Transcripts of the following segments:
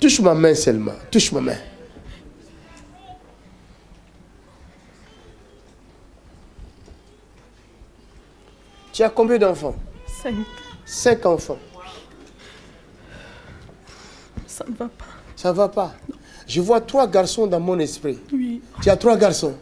Touche ma main seulement. Touche ma main. Tu as combien d'enfants? Cinq. Cinq enfants. Ça ne va pas. Ça va pas. Je vois trois garçons dans mon esprit. Oui. Tu as trois garçons?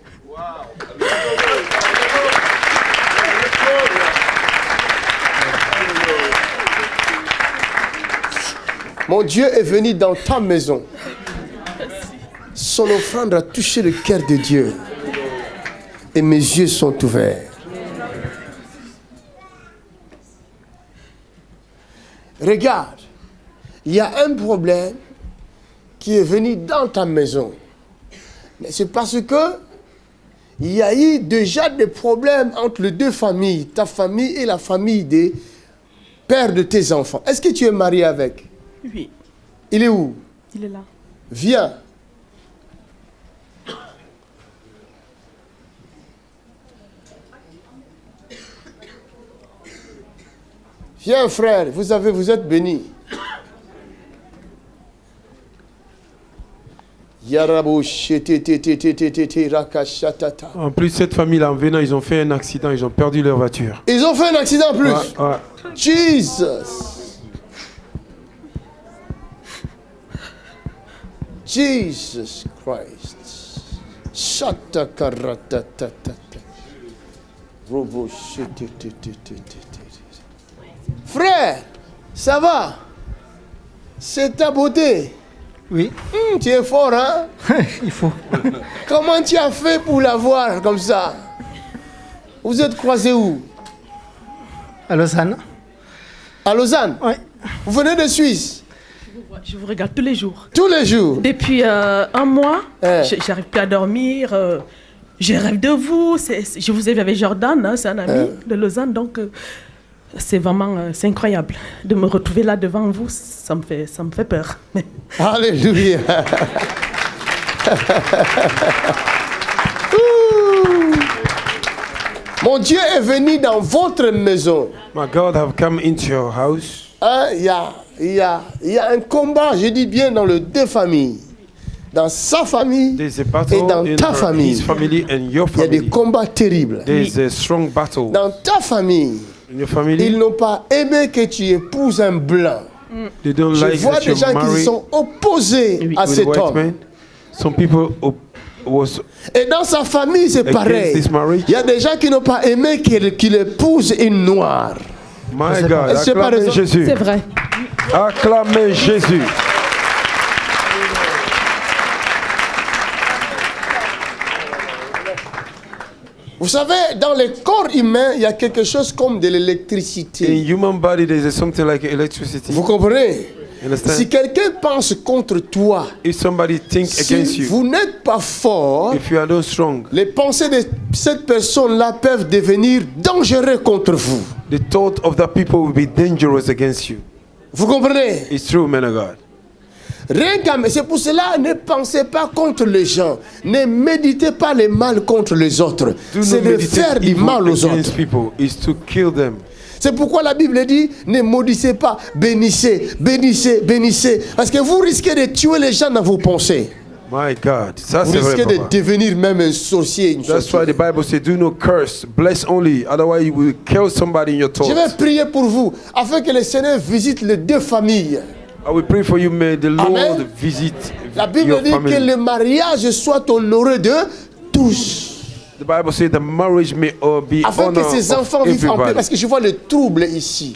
Mon Dieu est venu dans ta maison. Son offrande a touché le cœur de Dieu. Et mes yeux sont ouverts. Regarde, il y a un problème qui est venu dans ta maison. Mais c'est parce que il y a eu déjà des problèmes entre les deux familles, ta famille et la famille des pères de tes enfants. Est-ce que tu es marié avec? Oui. Il est où? Il est là. Viens. Viens frère, vous avez, vous êtes béni. En plus, cette famille-là, en venant, ils ont fait un accident, ils ont perdu leur voiture. Ils ont fait un accident en plus. Ouais, ouais. Jesus. Jesus Christ. Robo. Frère, ça va? C'est ta beauté. Oui, Hum, Tu es fort, hein? Il faut. Comment tu as fait pour l'avoir comme ça? Vous êtes croisés où? À Lausanne. À Lausanne? Oui. Vous venez de Suisse? Je vous regarde tous les jours. Tous les jours? Depuis euh, un mois, Eh. je- j'arrive plus à dormir. euh, je rêve de vous. Je vous ai vu avec Jordan, hein, c'est un ami de Lausanne. Donc, euh, c'est vraiment euh, c'est incroyable de me retrouver là devant vous. Ça me fait, ça me fait peur. Alléluia. Mon Dieu est venu dans votre maison. My God have come into your house. Hein, Il y, a, il y, a, il y a un combat, je dis bien, dans les deux familles. Dans sa famille There's a et battle dans ta famille. his family and your Il y a des combats terribles. There's a strong battle Dans ta famille, in your family. ils n'ont pas aimé que tu épouses un blanc. They don't Je like vois that des you gens qui marry sont opposés à cet white homme. man. Some people op- was Et dans sa famille, c'est pareil. Il y a des gens qui n'ont pas aimé qu'il qu'il épouse une noire. My God. Acclamez Jésus. c'est vrai. Acclamez Jésus. Vous savez, dans le corps humain, il y a quelque chose comme de In l'électricité. human body, there's something like electricity. Vous comprenez? Si quelqu'un pense contre toi, if somebody think against si you, vous n'êtes pas fort, if you are not strong, les pensées de cette personne-là peuvent devenir dangereuses contre vous. the thought of that people will be dangerous against you. Vous comprenez? It's true, man of God. Rien qu'à... C'est pour cela, ne pensez pas contre les gens. Ne méditez pas le mal contre les autres. C'est de faire du mal aux against autres. people. Is to kill them. C'est pourquoi la Bible dit, ne maudissez pas, bénissez, bénissez, bénissez. Parce que vous risquez de tuer les gens dans vos pensées. My God, ça Vous c'est vrai. risquez de devenir même un sorcier. Une That's why the Bible says, "Do not curse, bless only, otherwise you will kill somebody in your Je vais thoughts." prier pour vous, afin que le Seigneur visite les deux familles. I will pray for you. May the Lord Amen. visit La Bible your dit que family. le mariage soit honoré de tous. The Bible says the marriage may uh, be Afin que of enfants vivent en paix. Parce que je vois le trouble ici.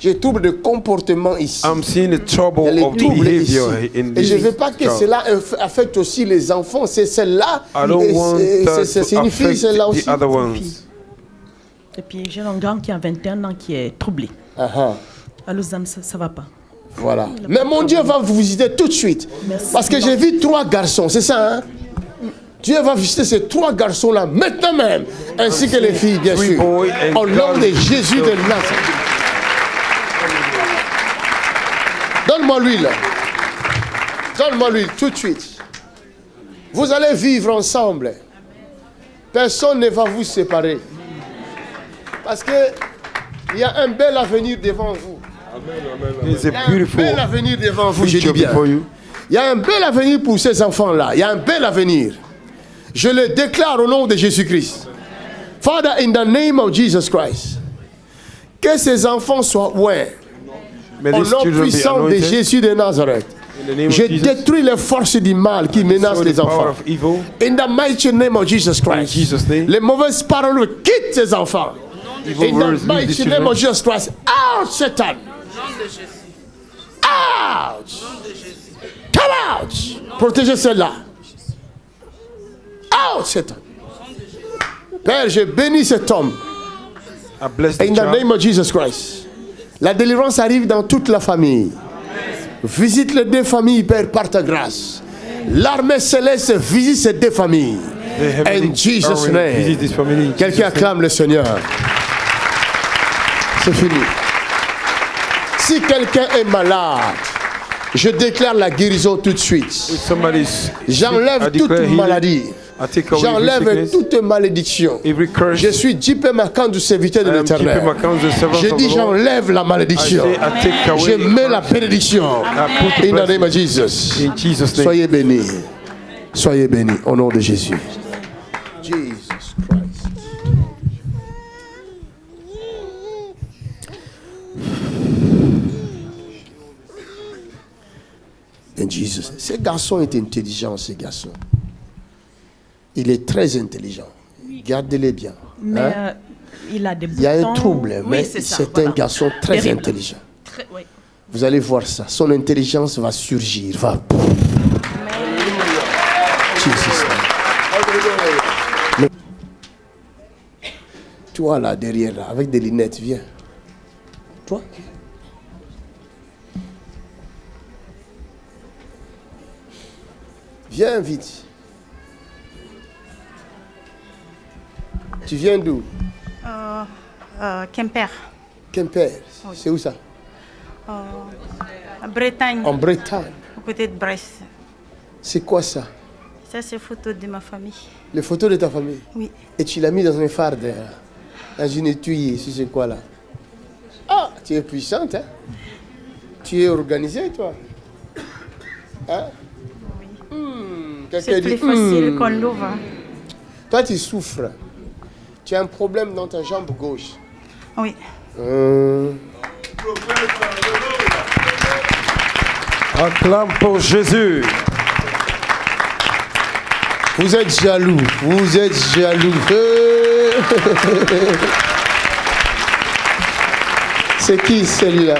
J'ai trouble de comportement ici. I'm seeing the trouble of behavior in Et je ne veux pas que cela aff- affecte aussi les enfants. C'est celle-là. I don't et want c'est- that c'est- to C'est une fille, affect celle-là aussi. the other ones. Et puis j'ai un grand qui a 21 ans qui est troublé. Ah, ah. À Lausanne, ça, ça va pas. Voilà. Mais mon Dieu va vous visiter tout de suite. Merci. Parce que j'ai vu trois garçons, c'est ça, hein? Dieu va visiter ces trois garçons-là maintenant même, ainsi que les filles, bien sûr. Au nom de. Jésus de Nazareth. Donne-moi l'huile. Donne-moi l'huile tout de suite. Vous allez vivre ensemble. Personne ne va vous séparer. Parce que il y a un bel avenir devant vous. Il y a un bel avenir devant vous, je dis bien. Il y a un bel avenir pour ces enfants-là. Il y a un bel avenir. Je le déclare au nom de Jésus-Christ. Father, in the name of Jesus Christ, que ces enfants soient ouverts au nom puissant de. Jésus de Nazareth. Je détruis les forces du mal qui menacent les enfants. In the mighty name of Jesus Christ. Jesus' name. Les mauvaises paroles quittent ces enfants. In the mighty name of Jesus Christ. Out, Satan. Out. Come out. Protégez celle-là. Out, Satan. Père, je bénis cet homme. In the child. name of Jesus Christ. La délivrance arrive dans toute la famille. Visite les deux familles, Père, par ta grâce. L'armée céleste visite ces deux familles. In Jesus' name. Quelqu'un acclame le Seigneur. C'est fini. Si quelqu'un est malade, je déclare la guérison tout de suite. J'enlève toute maladie. J'enlève toute malédiction. Je suis Djipé Makan du serviteur de l'éternel. Je dis j'enlève la malédiction. Je mets la bénédiction. In the name of. Jesus. Soyez bénis. Soyez bénis au nom de Jésus. Jesus Christ. In Jesus. Ce garçon est intelligent, ce garçon. Il est très intelligent. Gardez-les bien. Mais hein. euh, il a des boutons. Il y a un trouble, Oui, mais c'est voilà. un garçon très Terrible. intelligent. Très- oui. Vous allez voir ça. Son intelligence va surgir. Va. Mais- Toi là, derrière, là, avec des lunettes, viens. Toi. Viens vite. Tu viens d'où? Euh, euh, Quimper, Quimper. C'est où ça? À Bretagne, En Bretagne. à côté de Brest. C'est quoi ça? Ça, c'est photo de ma famille. Les photos de ta famille? Oui. Et tu l'as mis dans un farde, là, dans une étui, si c'est quoi là? Ah, tu es puissante, hein? Tu es organisée, toi? Hein? Hmm, C'est plus dit, facile hmm. qu'on l'ouvre. Toi, tu souffres. Tu as un problème dans ta jambe gauche. Oui. Hmm. Acclame pour Jésus. Vous êtes jaloux, vous êtes jaloux. Euh. C'est qui celui-là?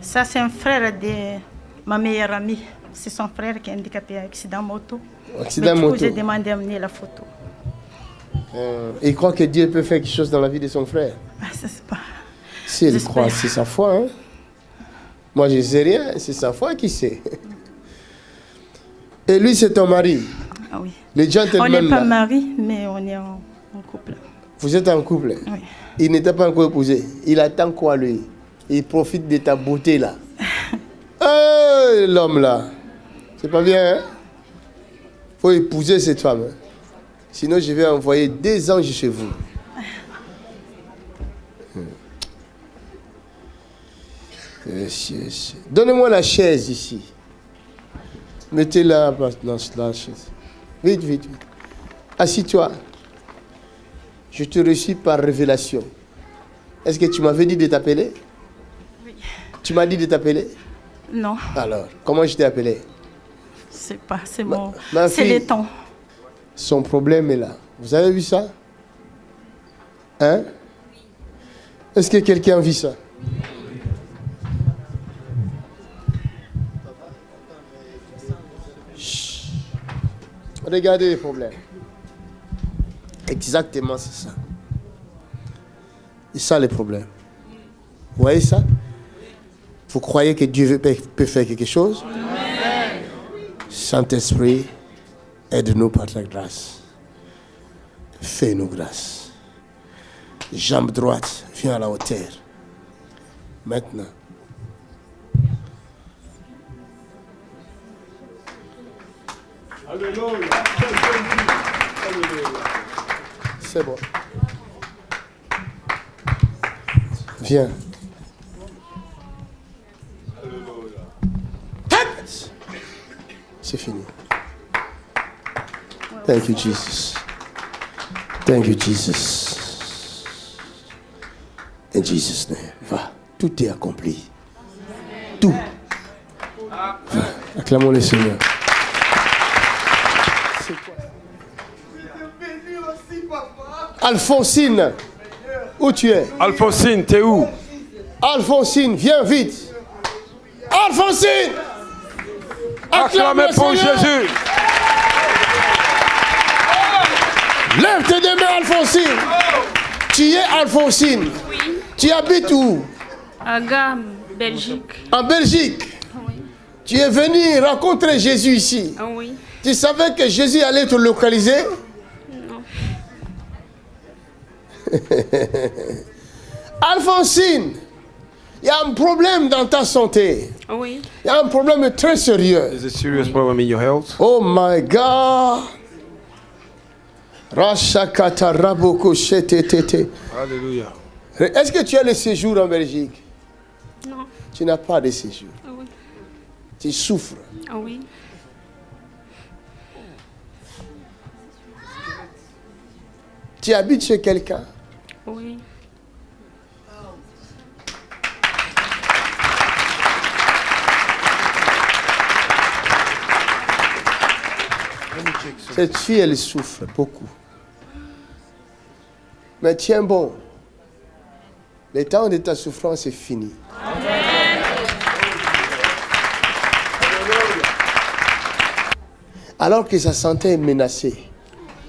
Ça, c'est un frère de ma meilleure amie. C'est son frère qui est handicapé à accident moto. Accident Mais du coup, moto. j'ai demandé d'amener la photo. Euh, Il croit que Dieu peut faire quelque chose dans la vie de son frère. Ah, ça, c'est pas... Si elle croit, c'est sa foi. Hein? Moi, je ne sais rien, c'est sa foi qui sait. Et lui, c'est ton mari. Ah oui. On n'est pas là. mariés, mais on est en, en couple. Vous êtes en couple. Oui. Il n'était pas encore épousé. Il attend quoi, lui? Il profite de ta beauté, là. Eh, L'homme, là. C'est pas bien, hein? Faut épouser cette femme. Sinon, je vais envoyer des anges chez vous. Hmm. Yes. Donnez-moi la chaise ici. Mettez-la dans la chaise. Vite, vite, vite. Assis-toi. Je te reçus par révélation. Est-ce que tu m'avais dit de t'appeler? Oui. Tu m'as dit de t'appeler? Non, Alors, comment je t'ai appelé? C'est pas, c'est mon... ma C'est les temps. Son problème est là. Vous avez vu ça? Hein? Est-ce que quelqu'un vit ça? Chut. Regardez les problèmes. Exactement, c'est ça. C'est ça les problèmes. Vous voyez ça? Vous croyez que Dieu peut faire quelque chose? Saint-Esprit, aide-nous par ta grâce. Fais-nous grâce. Jambe droite, viens à la hauteur. Maintenant. C'est bon. Viens. C'est fini. Thank you, Jesus. Thank you, Jesus. In Jesus' name. Va. Tout est accompli. Tout. Va. Acclamons le Seigneur. Alphonsine, où tu es? Alphonsine, t'es où? Alphonsine, viens vite. Alphonsine Acclame Acclamez pour. Jésus. Lève tes deux mains, Alphonsine. Tu es Alphonsine. Tu habites où? À Gam, Belgique. En Belgique. Oui. Tu es venu rencontrer Jésus ici. Ah oui. Tu savais que Jésus allait te localiser? Non. Alphonsine, il y a un problème dans ta santé. Ah oui. Il y a un problème très sérieux. There's a serious problem in your health? Oh my God. Hallelujah. Est-ce que tu as le séjour en Belgique? Non. Tu n'as pas de séjour. Ah oui. Tu souffres. Ah oui. Tu habites chez quelqu'un? Oui. Cette fille, elle souffre beaucoup. Mais tiens bon. Le temps de ta souffrance est fini. Alors que sa santé est menacée,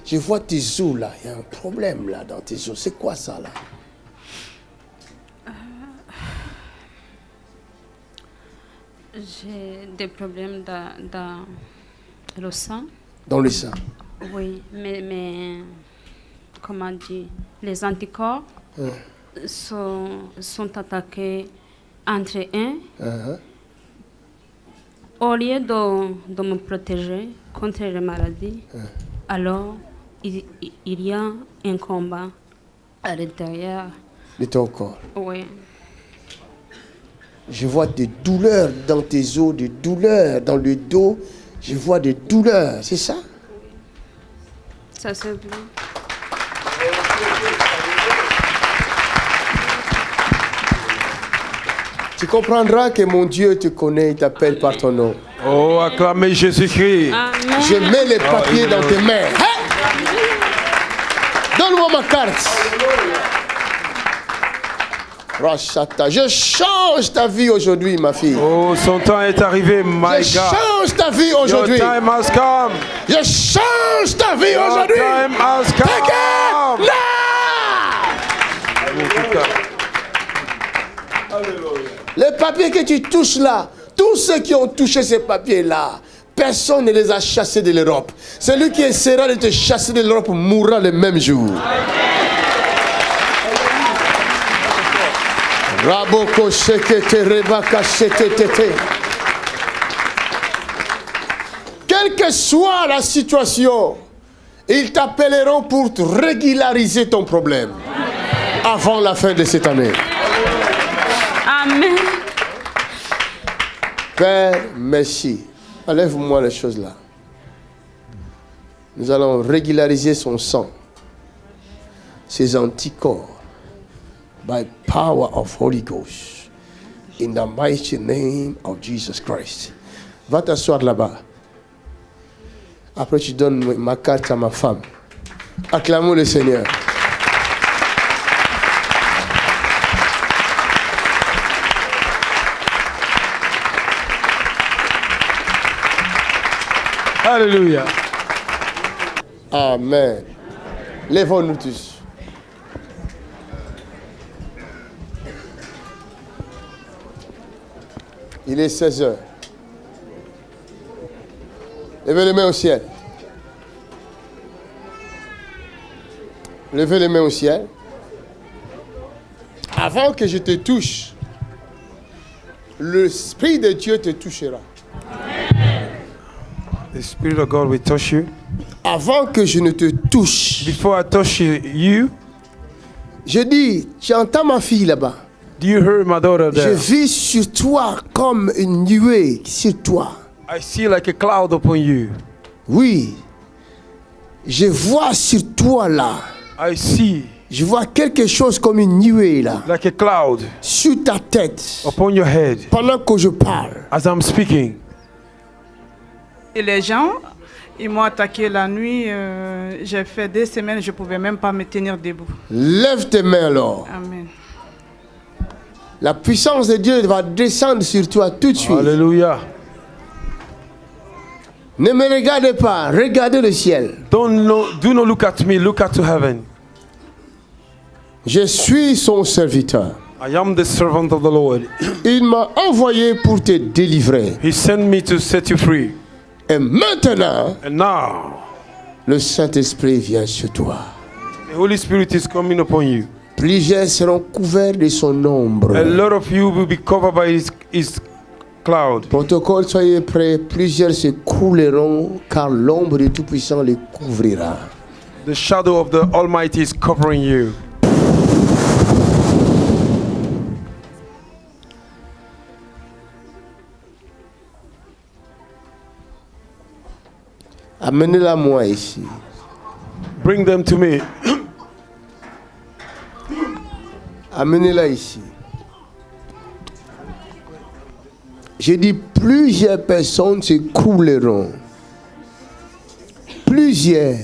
je vois tes os là. Il y a un problème là dans tes os. C'est quoi ça là? J'ai des problèmes dans le sang. Dans le sang. Oui. Mais, mais comment dire Les anticorps sont, sont attaqués entre eux. Uh-huh. Au lieu de, de me protéger contre les maladies, alors il, il y a un combat à l'intérieur. De ton corps. Oui. Je vois des douleurs dans tes os, des douleurs dans le dos. Je vois des douleurs. C'est ça Ça c'est bien. Tu comprendras que mon Dieu te connaît, il t'appelle par ton nom. Oh, acclamez Jésus-Christ. Je mets les papiers dans tes mains. Donne-moi ma carte. Rachata. Je change ta vie aujourd'hui, ma fille. Oh, son temps est arrivé, my Je God. change ta vie Your aujourd'hui. time has come. Je change ta vie Your aujourd'hui. time has Take it come. now. Les papiers que tu touches là, tous ceux qui ont touché ces papiers-là, personne ne les a chassés de l'Europe. Celui qui essaiera de te chasser de l'Europe mourra le même jour. Raboko shekete rebaka. Quelle que soit la situation, ils t'appelleront pour te régulariser ton problème avant la fin de cette année. Amen. Père, merci. Enlève-moi les choses là. Nous allons régulariser son sang, ses anticorps, by power of Holy Ghost, in the mighty name of Jesus Christ. Va t'asseoir là-bas. Après, tu donnes ma carte à ma femme. Acclamons le Seigneur. Hallelujah. Amen. Lèvons-nous tous. Il est 16 heures. Levez les mains au ciel. Levez les mains au ciel. Avant que je te touche, l'Esprit de Dieu te touchera. The Spirit of God will touch you. Avant que je ne te touche, Before I touch you, you je dis, tu entends ma fille là-bas. Do you hear my daughter Je vis sur toi comme une nuée sur toi. I see like a cloud upon you. Oui. Je vois sur toi là. I see Je vois quelque chose comme une nuée là. like a cloud Sur ta tête. upon your head Pendant que je parle. as I'm speaking. Et les gens, ils m'ont attaqué la nuit. euh, J'ai fait des semaines, je ne pouvais même pas me tenir debout. Lève tes mains alors. Amen. La puissance de Dieu va descendre sur toi tout de suite. Hallelujah. Ne me regardez pas, regardez le ciel. Don't no, do not look at me, look at heaven. Je suis son serviteur. I am the servant of the Lord. Il m'a envoyé pour te délivrer. He sent me to set you free. Et maintenant, And now, le Saint-Esprit vient sur toi. the Holy Spirit is coming upon you. Plusieurs seront couverts de son ombre. A lot of you will be covered by his, his cloud. Protocole, soyez prêts. Plusieurs se couleront car l'ombre du Tout-Puissant les couvrira. The shadow of the Almighty is covering you. Amenez-la moi ici. Bring them to me. Amenez-la ici. J'ai dit plusieurs personnes se couleront. Plusieurs.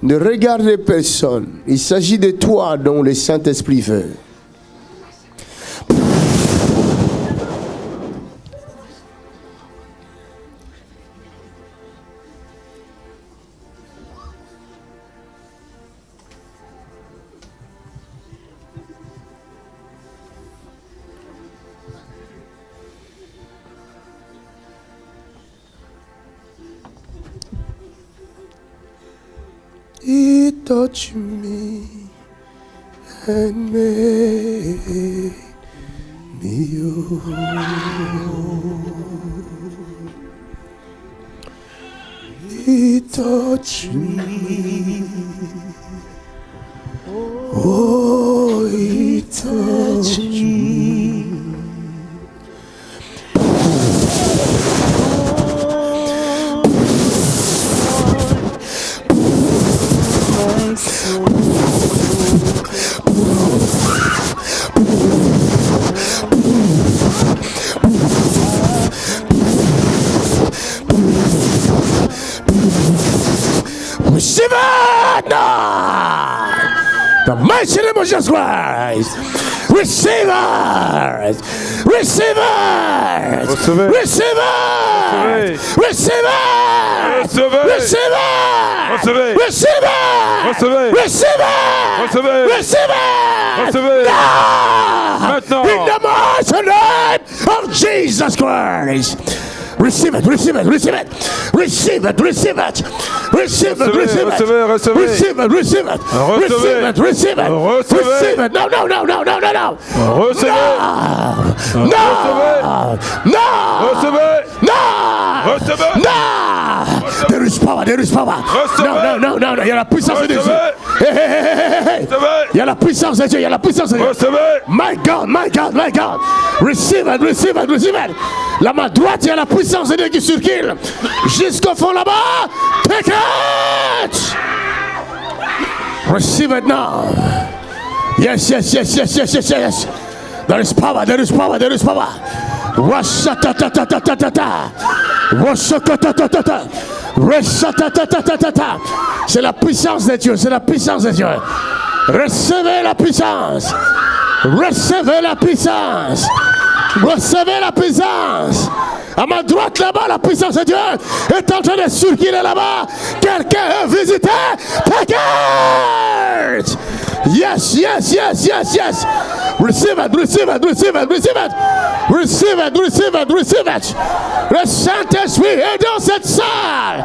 Ne regardez personne. Il s'agit de toi dont le Saint-Esprit veut. He touched me and make me whole. He touched me. Oh, Receive it! Receive it! Recevez. Receive it! Receive it! Recevez. Receive it! Recevez. Receive it! Recevez. Receive it! Recevez. Receive it! Recevez. Now! Maintenant. In the mighty name of Jesus Christ! Receive it, receive it, receive it, receive it, receive it, receive it, receive it, receive it, receive it, receive it, receive it, receive it. No, no, no, no, no, no, no. Recevez. No, no, no, Recevez. no, Recevez. no. There is power, there is power. Recevez. No, no, no, no, no. Il y a la puissance de Dieu. Il y a la puissance de Dieu, il y a la puissance de Dieu. Recevez. My God, my God, my God. Receive it, receive it, receive it. La main droite, il y a la puissance de Dieu qui circule. Jusqu'au fond là-bas. Take it. Receive it now. Yes, yes, yes, yes, yes, yes, yes. There is power, there is power, there is power. C'est la puissance de Dieu, c'est la puissance de Dieu. Recevez la puissance. Recevez la puissance. Recevez la puissance. À ma droite là-bas, la puissance de Dieu est en train de circuler là-bas. Quelqu'un visiter. Take it. Yes, yes, yes, yes, yes. Receive it, receive it, receive it, receive it. Receive it, receive it, receive it. Est dans cette salle.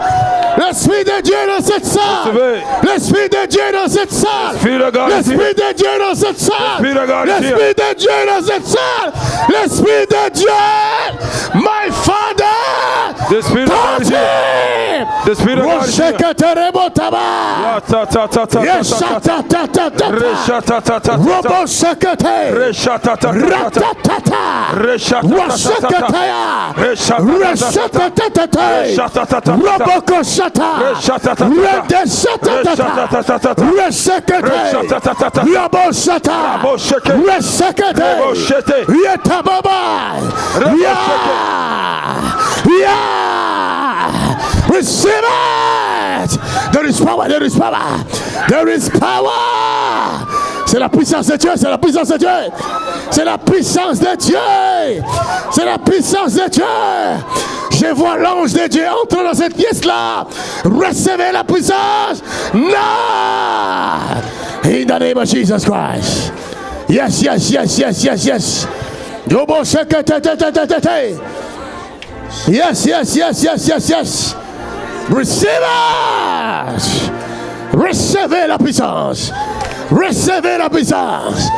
L'Esprit de Dieu dans cette salle. L'Esprit de Dieu dans cette salle. L'Esprit de God is L'Esprit here. de Dieu dans cette salle. L'Esprit de God is here. L'Esprit de Dieu dans cette salle. L'Esprit de Dieu. The Spirit of God The Spirit of God is here. Robo Sekete. Ratatata. Wasekataya. Resetetete. Robo Kosata. Redesetetata. Resekete. Robo Sata. Resekete. Yetababa. Yeah. Yeah. Receive. There is power. There is power. There is power. C'est la puissance de Dieu. C'est la puissance de Dieu. C'est la puissance de Dieu. C'est la puissance de Dieu. Je vois l'ange de Dieu entrer dans cette pièce-là. Recevez la puissance. Non. In the name of Jesus Christ. Yes, yes, yes, yes, yes, yes. Yes, yes, yes, yes, yes, yes. Receive. Recevez la puissance. Recevez la puissance.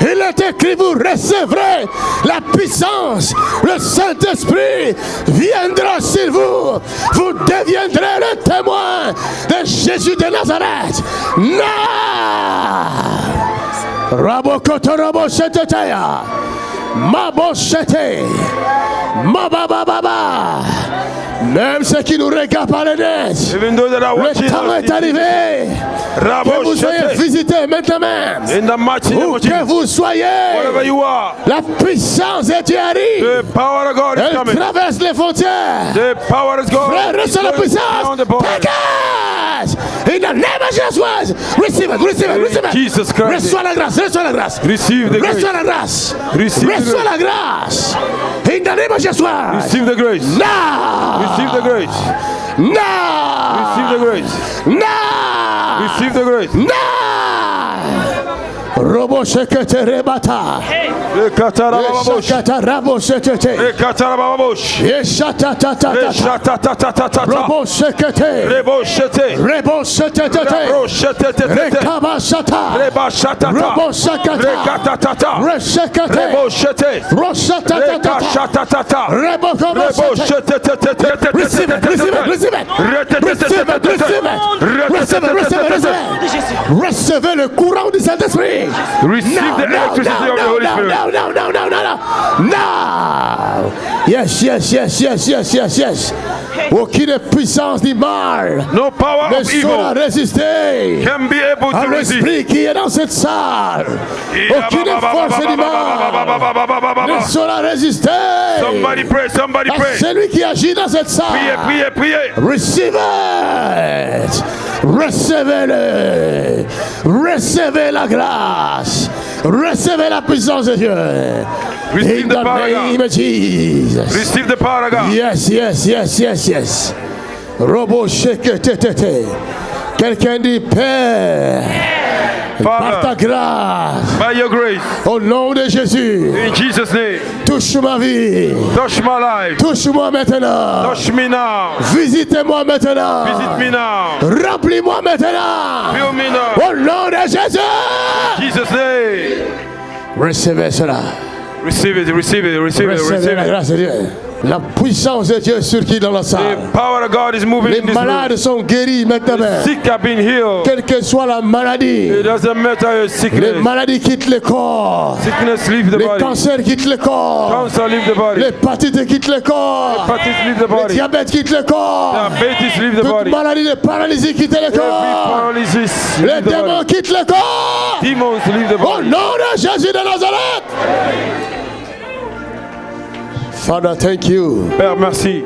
Il est écrit, vous recevrez la puissance. Le Saint-Esprit viendra sur vous. Vous deviendrez le témoin de Jésus de Nazareth. Non! Maboshete. Mabababa. Même ceux qui nous regardent par les nez. Le temps est arrivé. Que vous soyez visités maintenant. Que vous soyez. La puissance de Dieu arrive. Elle traverse les frontières. Frère, reçois la puissance. The border. Take it. In the name of Jesus. Receive it, receive it, receive it. Jesus Christ. Reçois la grâce, reçois la grâce. Receive the grace. Reçois la grâce. Receive the Reçois grace. la grâce. In the name of Jesus. Receive the grace. Now. Receive the grace. Now. Receive the grace. Now. Receive the grace. Now. Robo shekete rebata. Robo. Rebo. Robo. Rebo. Receive it, receive it, receive it. Receive it, receive it. Receive it, receive it, receive it. Recevez le courant du Saint-Esprit. Receive Now, the now, electricity now, of the Holy Spirit. now, now, now, now, now, now. Now. Yes, yes, yes, yes, yes, yes, yes. Aucune puissance du mal No power ne of saura evil résister can be able to resist. l'esprit qui est dans cette salle. Aucune force du mal ne saura résister Somebody pray, somebody à pray. celui qui agit dans cette Priez, salle. priez, priez. Receive it. Recevez-le. Recevez la grâce. Recevez la puissance de Dieu. Receive In the the power name of Jesus. Receive the power of God. Yes, yes, yes, yes, yes. Robo shake te te te. Quelqu'un dit Père, par ta grâce, by your grace, au nom de Jésus, in Jesus' name, touche ma vie. touch my life. Touche-moi maintenant. Touch me now. Visitez-moi maintenant. Visit me now. Remplis-moi maintenant. Fill me now. Au nom de Jésus. Jesus' name. Recevez cela. Receive it, receive it, receive it, Recevez receive la it. grâce de Dieu. La puissance de Dieu est sur qui dans la salle. The power of God is moving Les in this room. malades sont guéris maintenant. Sick have been healed. Quelle que soit la maladie, It doesn't matter your les maladies quittent le corps. Sickness leave the Les body. cancers quittent le corps. Cancer leave the body. L'hépatite quitte le corps. Hepatitis leave the Le body. diabète quitte le corps. Diabetes leave the Toute body. maladie de paralysie quitte le Every corps. paralysis Les leave démons quittent le corps. Demons leave the Au nom de Jésus de Nazareth. Father, thank you. Père, merci